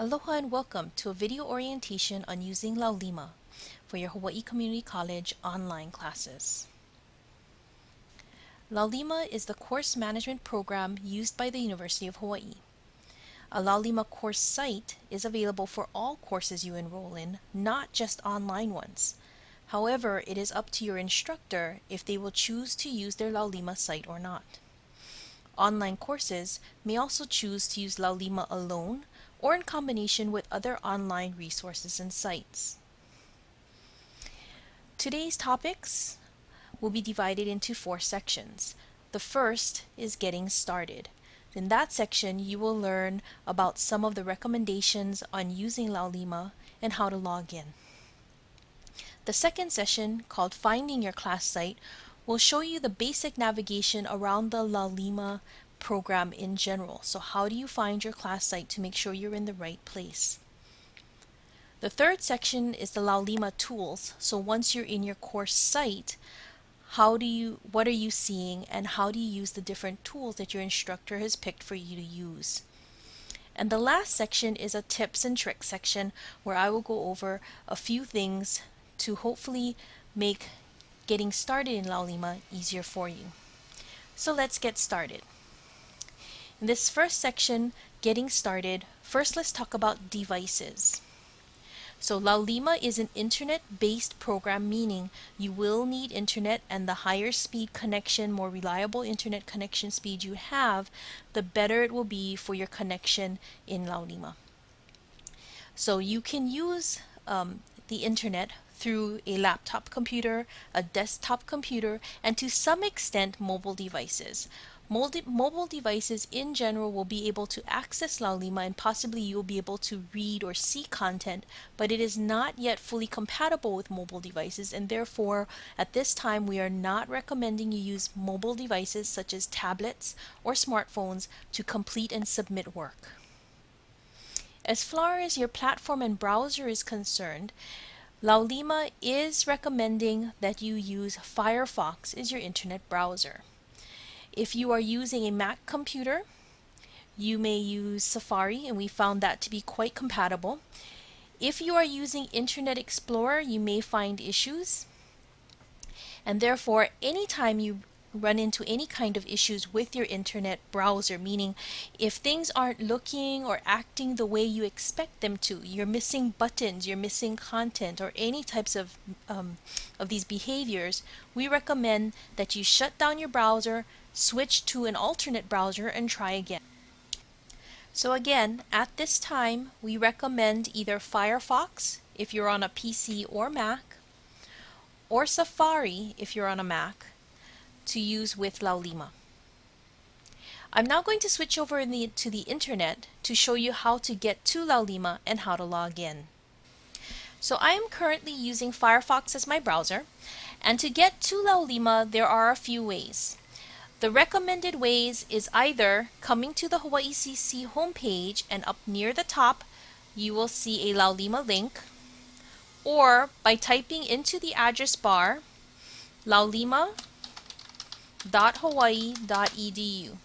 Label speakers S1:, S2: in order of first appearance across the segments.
S1: Aloha and welcome to a video orientation on using Laulima for your Hawaii Community College online classes. Laulima is the course management program used by the University of Hawaii. A Laulima course site is available for all courses you enroll in, not just online ones. However, it is up to your instructor if they will choose to use their Laulima site or not. Online courses may also choose to use Laulima alone or in combination with other online resources and sites. Today's topics will be divided into four sections. The first is getting started. In that section, you will learn about some of the recommendations on using Laulima and how to log in. The second session, called Finding Your Class Site, will show you the basic navigation around the Laulima program in general. So how do you find your class site to make sure you're in the right place? The third section is the Laulima tools. So once you're in your course site, how do you, what are you seeing and how do you use the different tools that your instructor has picked for you to use? And the last section is a tips and tricks section where I will go over a few things to hopefully make getting started in Laulima easier for you. So let's get started. In this first section, getting started, first let's talk about devices. So Laulima is an internet-based program meaning you will need internet and the higher speed connection, more reliable internet connection speed you have, the better it will be for your connection in Laulima. So you can use um, the internet through a laptop computer, a desktop computer, and to some extent mobile devices. Mobile devices in general will be able to access Laulima and possibly you'll be able to read or see content, but it is not yet fully compatible with mobile devices and therefore at this time we are not recommending you use mobile devices such as tablets or smartphones to complete and submit work. As far as your platform and browser is concerned, Laulima is recommending that you use Firefox as your internet browser. If you are using a Mac computer, you may use Safari, and we found that to be quite compatible. If you are using Internet Explorer, you may find issues. And therefore, anytime you run into any kind of issues with your internet browser, meaning if things aren't looking or acting the way you expect them to, you're missing buttons, you're missing content, or any types of, um, of these behaviors, we recommend that you shut down your browser, switch to an alternate browser, and try again. So again, at this time, we recommend either Firefox if you're on a PC or Mac, or Safari if you're on a Mac, to use with Laulima. I'm now going to switch over the, to the internet to show you how to get to Laulima and how to log in. So I am currently using Firefox as my browser and to get to Laulima there are a few ways. The recommended ways is either coming to the Hawaii CC homepage and up near the top you will see a Laulima link or by typing into the address bar laulima www.hawaii.edu.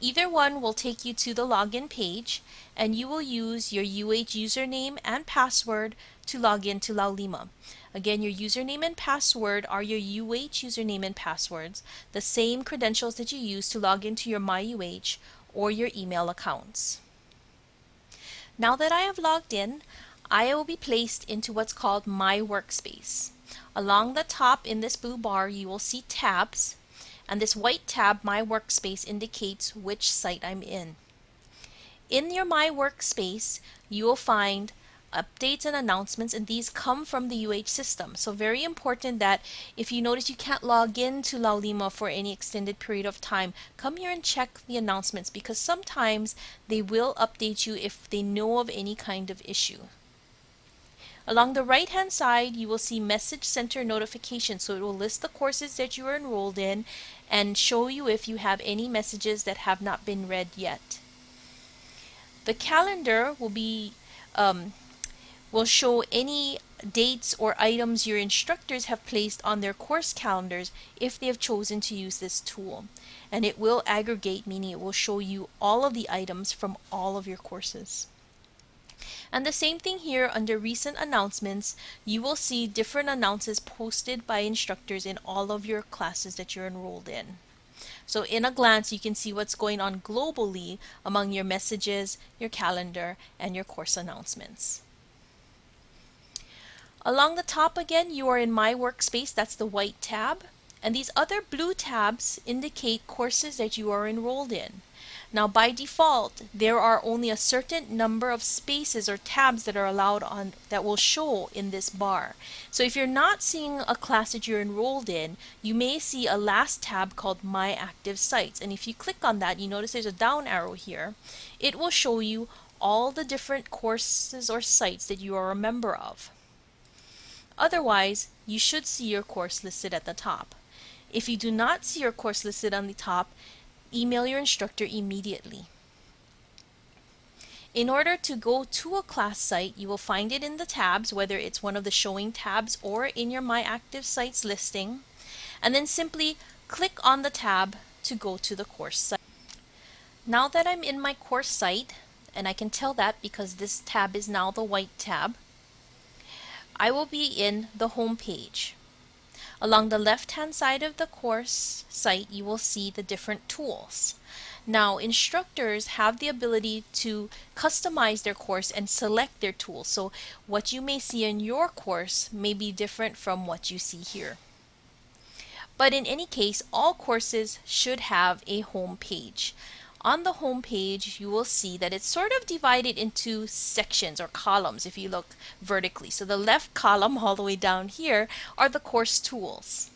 S1: Either one will take you to the login page and you will use your UH username and password to log in to Laulima. Again, your username and password are your UH username and passwords, the same credentials that you use to log into your MyUH or your email accounts. Now that I have logged in, I will be placed into what's called My Workspace. Along the top in this blue bar, you will see tabs and this white tab, My Workspace, indicates which site I'm in. In your My Workspace, you will find updates and announcements and these come from the UH system. So very important that if you notice you can't log in to Laulima for any extended period of time, come here and check the announcements because sometimes they will update you if they know of any kind of issue. Along the right hand side you will see message center notification so it will list the courses that you are enrolled in and show you if you have any messages that have not been read yet. The calendar will be um, will show any dates or items your instructors have placed on their course calendars if they have chosen to use this tool. And it will aggregate, meaning it will show you all of the items from all of your courses. And the same thing here under recent announcements, you will see different announcements posted by instructors in all of your classes that you're enrolled in. So in a glance, you can see what's going on globally among your messages, your calendar, and your course announcements. Along the top again, you are in My Workspace, that's the white tab. And these other blue tabs indicate courses that you are enrolled in. Now by default, there are only a certain number of spaces or tabs that are allowed on that will show in this bar. So if you're not seeing a class that you're enrolled in, you may see a last tab called My Active Sites. And if you click on that, you notice there's a down arrow here. It will show you all the different courses or sites that you are a member of. Otherwise, you should see your course listed at the top. If you do not see your course listed on the top, email your instructor immediately. In order to go to a class site, you will find it in the tabs, whether it's one of the showing tabs or in your My Active Sites listing, and then simply click on the tab to go to the course site. Now that I'm in my course site, and I can tell that because this tab is now the white tab, I will be in the home page. Along the left-hand side of the course site, you will see the different tools. Now, instructors have the ability to customize their course and select their tools. So what you may see in your course may be different from what you see here. But in any case, all courses should have a home page on the home page, you will see that it's sort of divided into sections or columns if you look vertically. So the left column all the way down here are the course tools.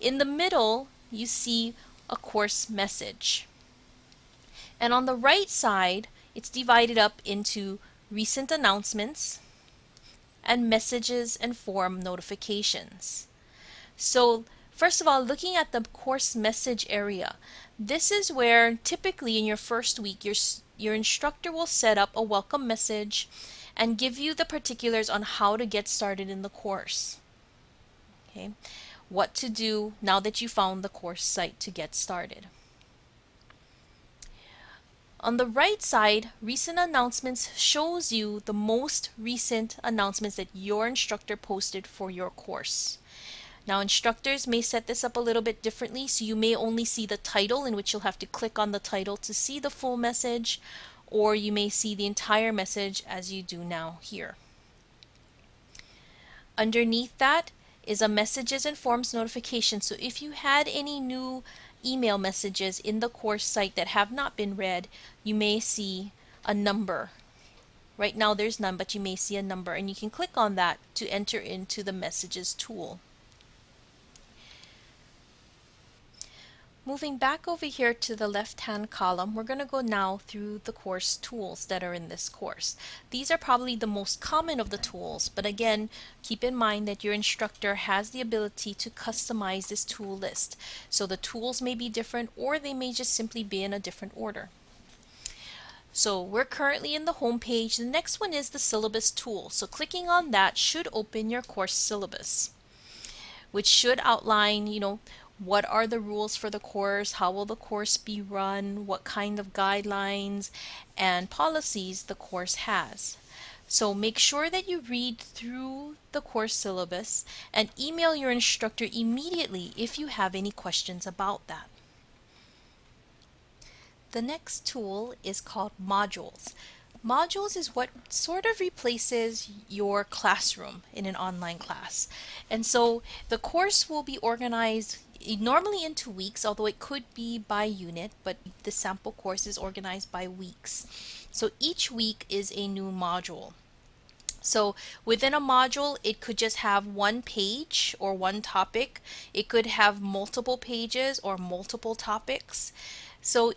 S1: In the middle, you see a course message. And on the right side, it's divided up into recent announcements and messages and forum notifications. So first of all, looking at the course message area, this is where typically in your first week, your, your instructor will set up a welcome message and give you the particulars on how to get started in the course. Okay, what to do now that you found the course site to get started. On the right side, recent announcements shows you the most recent announcements that your instructor posted for your course. Now instructors may set this up a little bit differently, so you may only see the title in which you'll have to click on the title to see the full message, or you may see the entire message as you do now here. Underneath that is a messages and forums notification. So if you had any new email messages in the course site that have not been read, you may see a number. Right now there's none, but you may see a number and you can click on that to enter into the messages tool. Moving back over here to the left-hand column, we're going to go now through the course tools that are in this course. These are probably the most common of the tools, but again, keep in mind that your instructor has the ability to customize this tool list. So the tools may be different or they may just simply be in a different order. So we're currently in the home page. The next one is the syllabus tool. So clicking on that should open your course syllabus, which should outline, you know, what are the rules for the course, how will the course be run, what kind of guidelines and policies the course has. So make sure that you read through the course syllabus and email your instructor immediately if you have any questions about that. The next tool is called modules. Modules is what sort of replaces your classroom in an online class. And so the course will be organized normally into weeks, although it could be by unit, but the sample course is organized by weeks. So each week is a new module. So within a module, it could just have one page or one topic. It could have multiple pages or multiple topics. So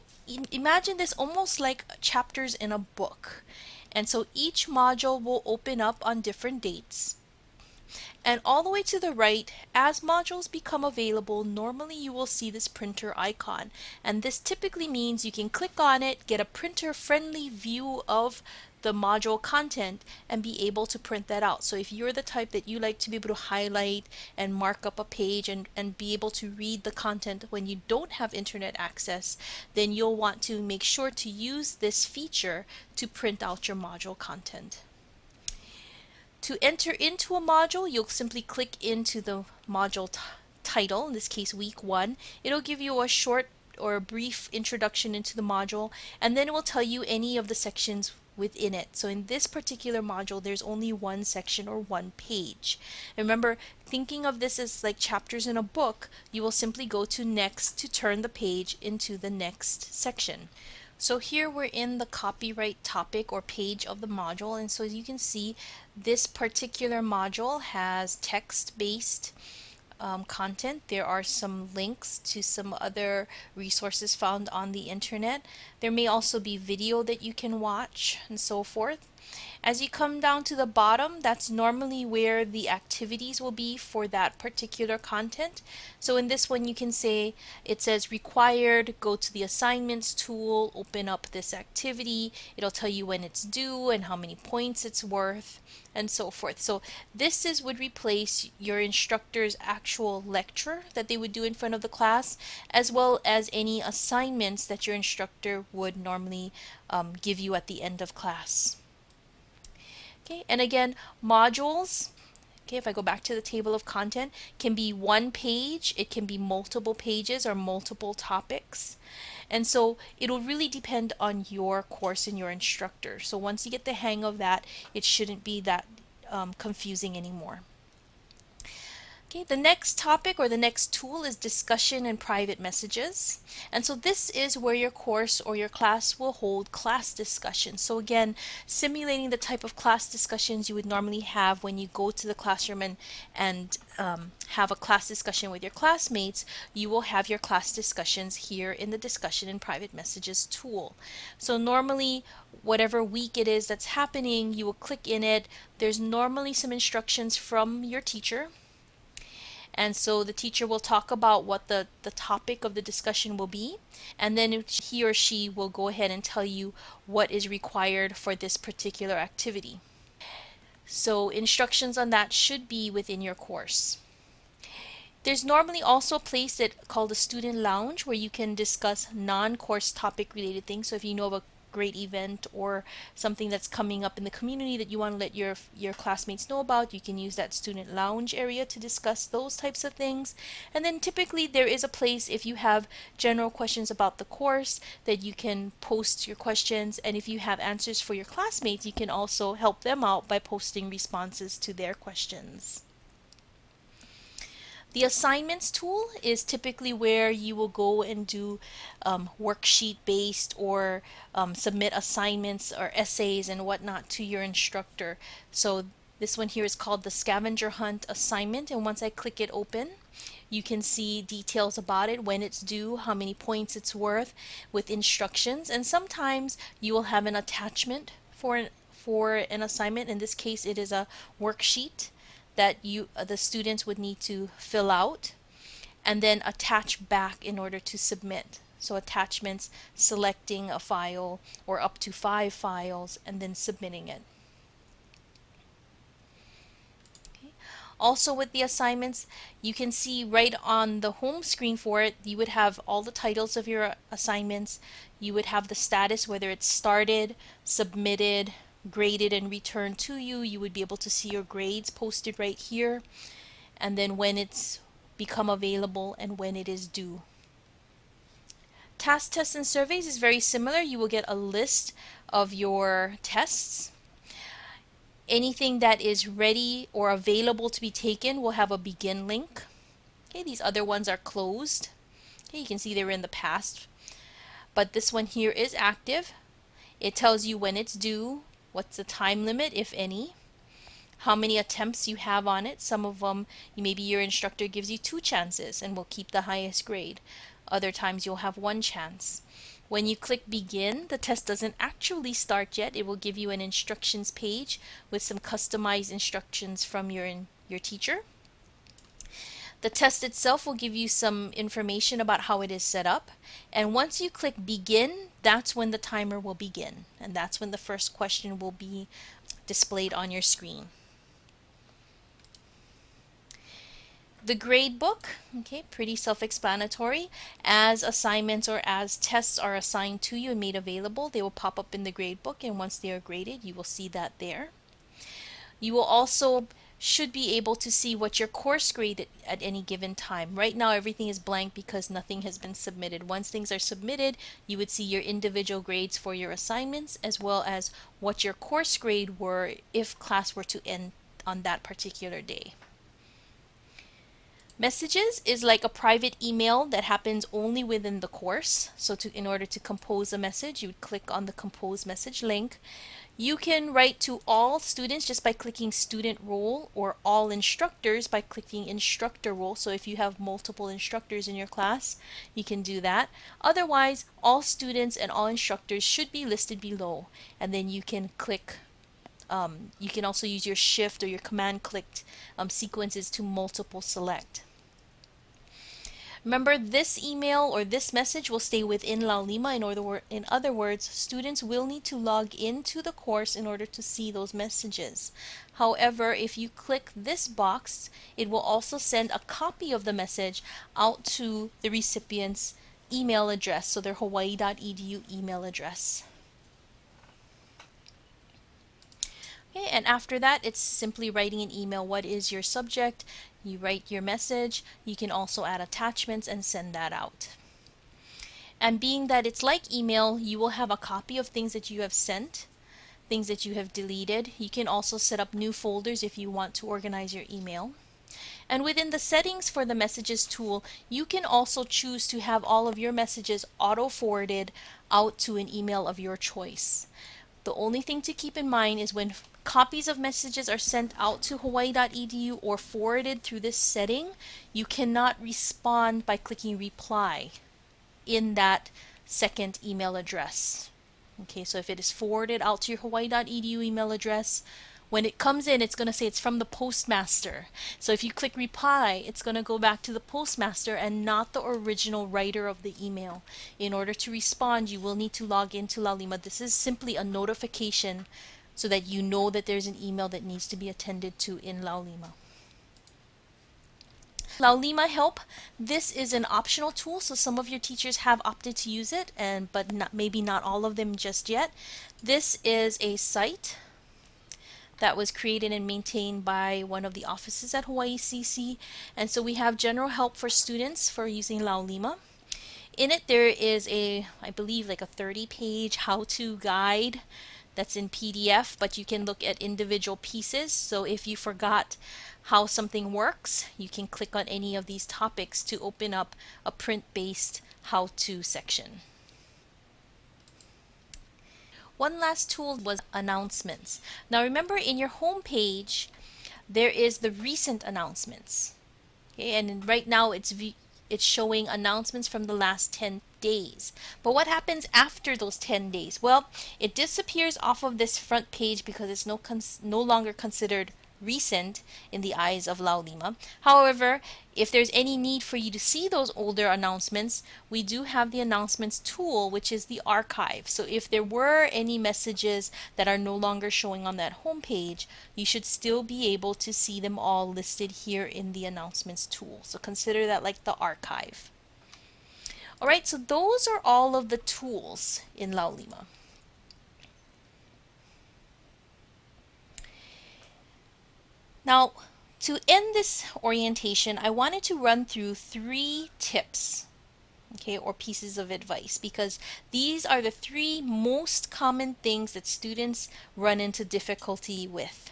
S1: imagine this almost like chapters in a book. And so each module will open up on different dates And all the way to the right, as modules become available, normally you will see this printer icon. And this typically means you can click on it, get a printer friendly view of the module content and be able to print that out. So if you're the type that you like to be able to highlight and mark up a page and, and be able to read the content when you don't have internet access, then you'll want to make sure to use this feature to print out your module content. To enter into a module, you'll simply click into the module title, in this case week one. It'll give you a short or a brief introduction into the module and then it will tell you any of the sections within it. So in this particular module, there's only one section or one page. Remember, thinking of this as like chapters in a book, you will simply go to next to turn the page into the next section. So here we're in the copyright topic or page of the module and so as you can see this particular module has text-based um, content. There are some links to some other resources found on the internet. There may also be video that you can watch and so forth. As you come down to the bottom, that's normally where the activities will be for that particular content. So in this one, you can say it says required, go to the assignments tool, open up this activity. It'll tell you when it's due and how many points it's worth and so forth. So this is would replace your instructor's actual lecture that they would do in front of the class as well as any assignments that your instructor would normally um, give you at the end of class. Okay, and again, modules, okay, if I go back to the table of content, can be one page, it can be multiple pages or multiple topics. And so it'll really depend on your course and your instructor. So once you get the hang of that, it shouldn't be that um, confusing anymore. Okay, the next topic or the next tool is discussion and private messages. And so this is where your course or your class will hold class discussions. So again, simulating the type of class discussions you would normally have when you go to the classroom and, and um, have a class discussion with your classmates, you will have your class discussions here in the discussion and private messages tool. So normally whatever week it is that's happening, you will click in it. There's normally some instructions from your teacher and so the teacher will talk about what the, the topic of the discussion will be. And then he or she will go ahead and tell you what is required for this particular activity. So instructions on that should be within your course. There's normally also a place that called a student lounge where you can discuss non-course topic related things. So if you know of a great event or something that's coming up in the community that you want to let your your classmates know about you can use that student lounge area to discuss those types of things. And then typically there is a place if you have general questions about the course that you can post your questions. And if you have answers for your classmates you can also help them out by posting responses to their questions the assignments tool is typically where you will go and do um, worksheet based or um, submit assignments or essays and whatnot to your instructor. So this one here is called the scavenger hunt assignment and once I click it open you can see details about it, when it's due, how many points it's worth with instructions and sometimes you will have an attachment for an, for an assignment. In this case it is a worksheet that you uh, the students would need to fill out and then attach back in order to submit. So attachments, selecting a file or up to five files and then submitting it. Also with the assignments, you can see right on the home screen for it, you would have all the titles of your assignments. You would have the status, whether it's started, submitted, graded and returned to you. You would be able to see your grades posted right here and then when it's become available and when it is due. Task tests and surveys is very similar. You will get a list of your tests. Anything that is ready or available to be taken will have a begin link. Okay, these other ones are closed. Okay, you can see they were in the past. But this one here is active. It tells you when it's due, What's the time limit, if any? How many attempts you have on it. Some of them, maybe your instructor gives you two chances and will keep the highest grade. Other times you'll have one chance. When you click begin, the test doesn't actually start yet. It will give you an instructions page with some customized instructions from your your teacher. The test itself will give you some information about how it is set up. And once you click begin, that's when the timer will begin. And that's when the first question will be displayed on your screen. The grade book, okay, pretty self-explanatory. As assignments or as tests are assigned to you and made available, they will pop up in the grade book and once they are graded, you will see that there. You will also should be able to see what your course grade at, any given time. Right now everything is blank because nothing has been submitted. Once things are submitted, you would see your individual grades for your assignments as well as what your course grade were if class were to end on that particular day. Messages is like a private email that happens only within the course. So to, in order to compose a message, you would click on the compose message link. You can write to all students just by clicking student role or all instructors by clicking instructor role. So if you have multiple instructors in your class, you can do that. Otherwise, all students and all instructors should be listed below. And then you can click um, you can also use your shift or your command clicked um, sequences to multiple select. Remember, this email or this message will stay within Laulima. In, order, in other words, students will need to log into the course in order to see those messages. However, if you click this box, it will also send a copy of the message out to the recipient's email address, so their hawaii.edu email address. Okay, and after that, it's simply writing an email. What is your subject? You write your message. You can also add attachments and send that out. And being that it's like email, you will have a copy of things that you have sent, things that you have deleted. You can also set up new folders if you want to organize your email. And within the settings for the messages tool, you can also choose to have all of your messages auto forwarded out to an email of your choice. The only thing to keep in mind is when copies of messages are sent out to hawaii.edu or forwarded through this setting, you cannot respond by clicking reply in that second email address. Okay, so if it is forwarded out to your hawaii.edu email address, when it comes in, it's going to say it's from the postmaster. So if you click reply, it's going to go back to the postmaster and not the original writer of the email. In order to respond, you will need to log into Laulima. This is simply a notification so that you know that there's an email that needs to be attended to in Laulima. Laulima Help, this is an optional tool, so some of your teachers have opted to use it, and but not, maybe not all of them just yet. This is a site that was created and maintained by one of the offices at Hawaii CC. And so we have general help for students for using Laulima. In it, there is a, I believe, like a 30 page how-to guide that's in PDF, but you can look at individual pieces. So if you forgot how something works, you can click on any of these topics to open up a print-based how-to section. One last tool was announcements. Now remember in your home page, there is the recent announcements. Okay, and right now it's it's showing announcements from the last 10 days. But what happens after those 10 days? Well, it disappears off of this front page because it's no no longer considered recent in the eyes of Laulima. However, if there's any need for you to see those older announcements, we do have the announcements tool, which is the archive. So if there were any messages that are no longer showing on that home page, you should still be able to see them all listed here in the announcements tool. So consider that like the archive. All right, so those are all of the tools in Laulima. Now, to end this orientation, I wanted to run through three tips, okay, or pieces of advice, because these are the three most common things that students run into difficulty with.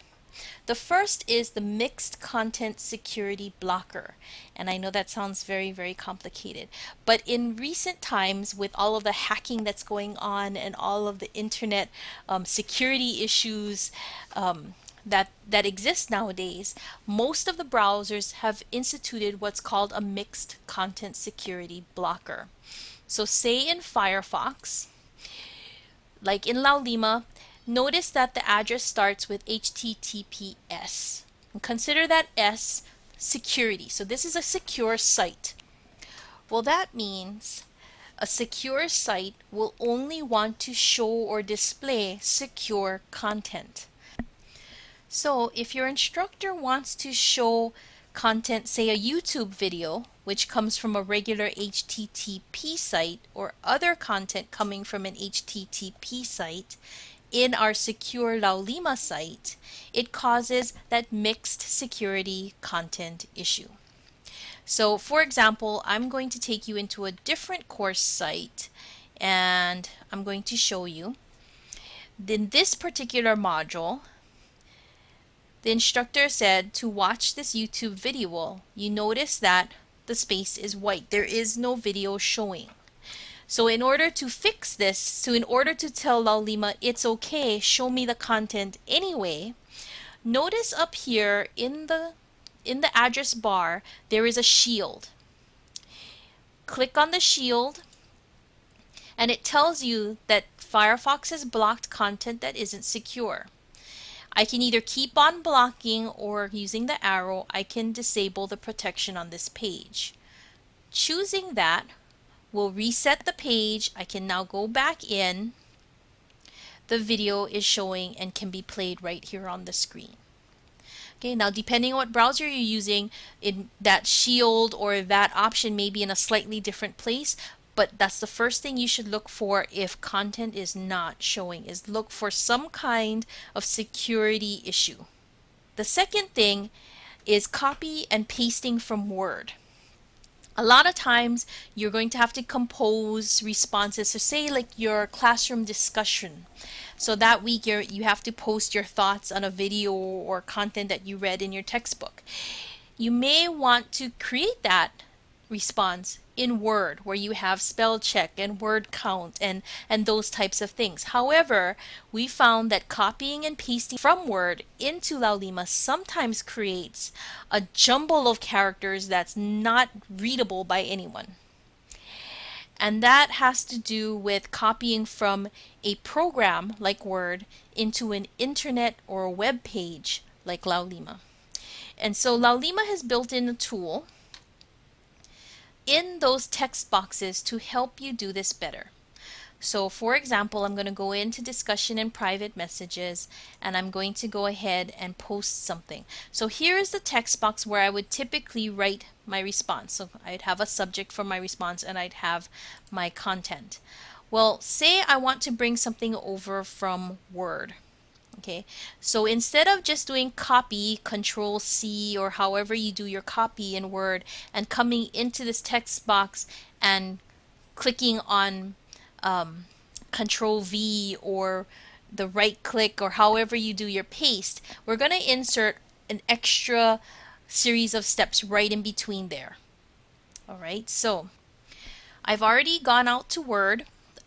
S1: The first is the mixed content security blocker. And I know that sounds very, very complicated. But in recent times, with all of the hacking that's going on and all of the internet um, security issues, um, that, that exist nowadays, most of the browsers have instituted what's called a mixed content security blocker. So say in Firefox, like in Laulima, notice that the address starts with HTTPS. And consider that S security. So this is a secure site. Well, that means a secure site will only want to show or display secure content. So if your instructor wants to show content, say a YouTube video, which comes from a regular HTTP site or other content coming from an HTTP site in our secure Laulima site, it causes that mixed security content issue. So for example, I'm going to take you into a different course site and I'm going to show you. In this particular module, the instructor said to watch this YouTube video, you notice that the space is white. There is no video showing. So in order to fix this, so in order to tell Laulima it's okay, show me the content anyway, notice up here in the in the address bar there is a shield. Click on the shield and it tells you that Firefox has blocked content that isn't secure. I can either keep on blocking or using the arrow, I can disable the protection on this page. Choosing that will reset the page. I can now go back in. The video is showing and can be played right here on the screen. Okay, now depending on what browser you're using, in that shield or that option may be in a slightly different place, but that's the first thing you should look for if content is not showing is look for some kind of security issue. The second thing is copy and pasting from Word. A lot of times you're going to have to compose responses. So say like your classroom discussion. So that week you you have to post your thoughts on a video or content that you read in your textbook. You may want to create that response in Word where you have spell check and word count and, and those types of things. However, we found that copying and pasting from Word into Laulima sometimes creates a jumble of characters that's not readable by anyone. And that has to do with copying from a program like Word into an internet or a web page like Laulima. And so Laulima has built in a tool in those text boxes to help you do this better. So for example, I'm going to go into discussion and private messages and I'm going to go ahead and post something. So here is the text box where I would typically write my response. So I'd have a subject for my response and I'd have my content. Well, say I want to bring something over from Word. Okay, so instead of just doing copy, control C, or however you do your copy in Word, and coming into this text box and clicking on um, control V or the right click or however you do your paste, we're going to insert an extra series of steps right in between there. All right, so I've already gone out to Word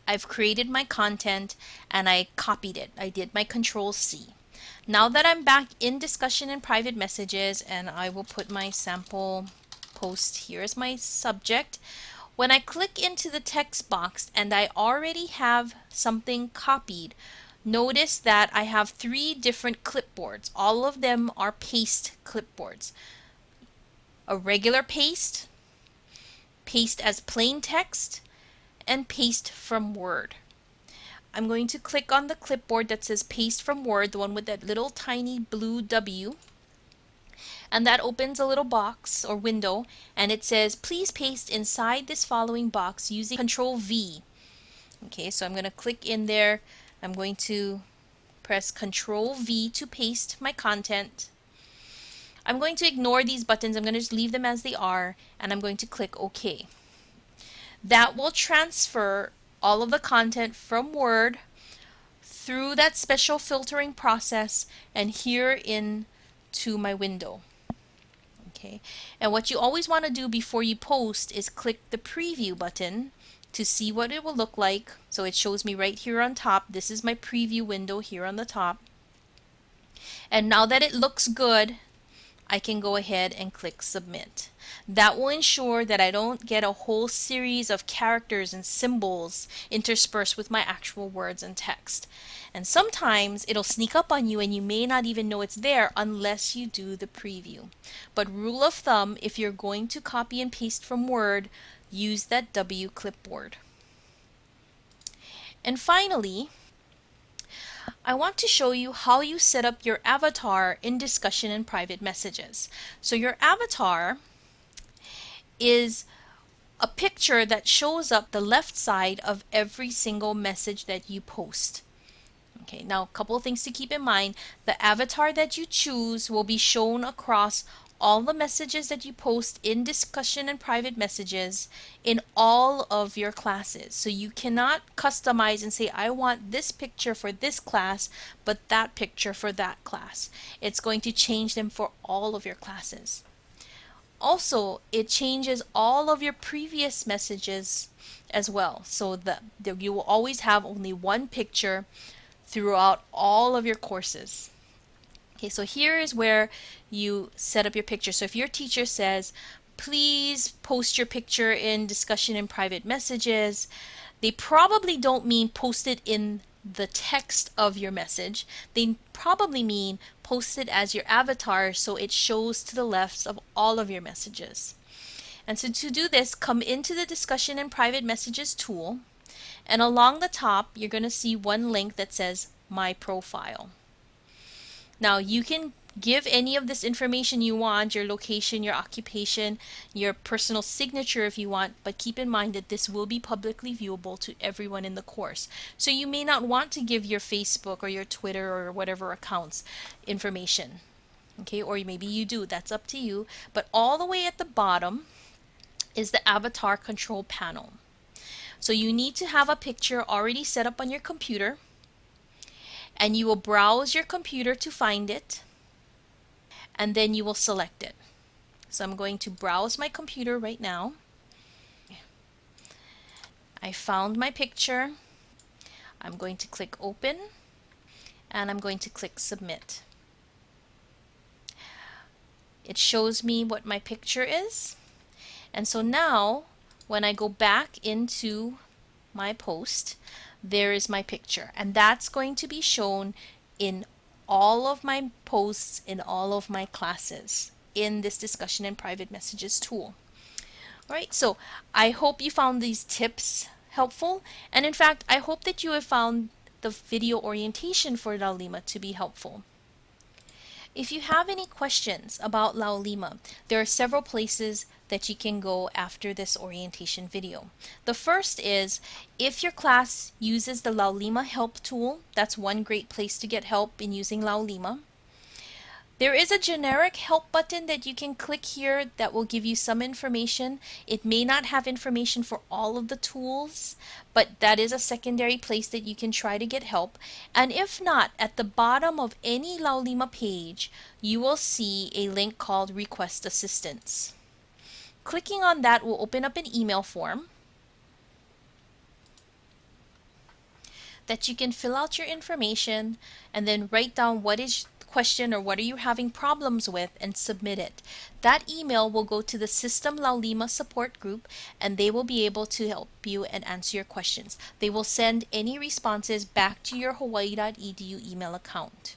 S1: I've created my content and I copied it. I did my control C. Now that I'm back in discussion and private messages and I will put my sample post here as my subject. When I click into the text box and I already have something copied, notice that I have three different clipboards. All of them are paste clipboards. A regular paste, paste as plain text, and paste from Word. I'm going to click on the clipboard that says paste from Word, the one with that little tiny blue W. And that opens a little box or window and it says please paste inside this following box using control V. Okay, so I'm going to click in there. I'm going to press control V to paste my content. I'm going to ignore these buttons. I'm going to just leave them as they are and I'm going to click OK that will transfer all of the content from Word through that special filtering process and here in to my window. Okay, and what you always want to do before you post is click the preview button to see what it will look like. So it shows me right here on top. This is my preview window here on the top. And now that it looks good, I can go ahead and click submit. That will ensure that I don't get a whole series of characters and symbols interspersed with my actual words and text. And sometimes it'll sneak up on you and you may not even know it's there unless you do the preview. But rule of thumb, if you're going to copy and paste from Word, use that W clipboard. And finally, I want to show you how you set up your avatar in discussion and private messages. So your avatar is a picture that shows up the left side of every single message that you post. Okay, now a couple of things to keep in mind. The avatar that you choose will be shown across all the messages that you post in discussion and private messages in all of your classes. So you cannot customize and say, I want this picture for this class, but that picture for that class. It's going to change them for all of your classes. Also, it changes all of your previous messages as well. So that you will always have only one picture throughout all of your courses. Okay, so here is where you set up your picture. So if your teacher says, please post your picture in discussion in private messages, they probably don't mean post it in the text of your message. They probably mean post it as your avatar so it shows to the left of all of your messages. And so to do this, come into the discussion and private messages tool and along the top you're going to see one link that says my profile. Now you can give any of this information you want, your location, your occupation, your personal signature if you want, but keep in mind that this will be publicly viewable to everyone in the course. So you may not want to give your Facebook or your Twitter or whatever accounts information. Okay, or maybe you do, that's up to you. But all the way at the bottom is the avatar control panel. So you need to have a picture already set up on your computer and you will browse your computer to find it and then you will select it. So I'm going to browse my computer right now. I found my picture. I'm going to click open and I'm going to click submit. It shows me what my picture is and so now when I go back into my post there is my picture and that's going to be shown in all of my posts in all of my classes in this discussion and private messages tool. All right, so I hope you found these tips helpful and in fact I hope that you have found the video orientation for Laulima to be helpful. If you have any questions about Laulima, there are several places that you can go after this orientation video. The first is if your class uses the Laulima help tool, that's one great place to get help in using Laulima. There is a generic help button that you can click here that will give you some information. It may not have information for all of the tools, but that is a secondary place that you can try to get help. And if not, at the bottom of any Laulima page, you will see a link called Request Assistance. Clicking on that will open up an email form that you can fill out your information and then write down what is question or what are you having problems with and submit it. That email will go to the System Laulima support group and they will be able to help you and answer your questions. They will send any responses back to your hawaii.edu email account.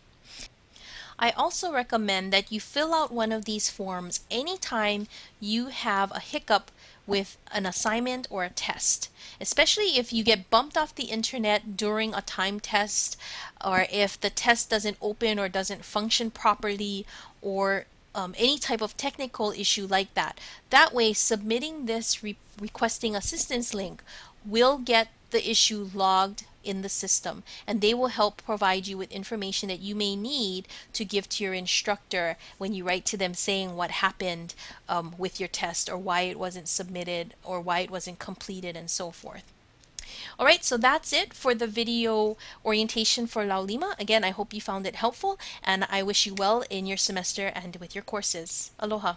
S1: I also recommend that you fill out one of these forms anytime you have a hiccup with an assignment or a test, especially if you get bumped off the internet during a time test or if the test doesn't open or doesn't function properly or um, any type of technical issue like that. That way, submitting this re requesting assistance link will get the issue logged in the system and they will help provide you with information that you may need to give to your instructor when you write to them saying what happened um, with your test or why it wasn't submitted or why it wasn't completed and so forth. Alright, so that's it for the video orientation for Laulima. Again, I hope you found it helpful and I wish you well in your semester and with your courses. Aloha.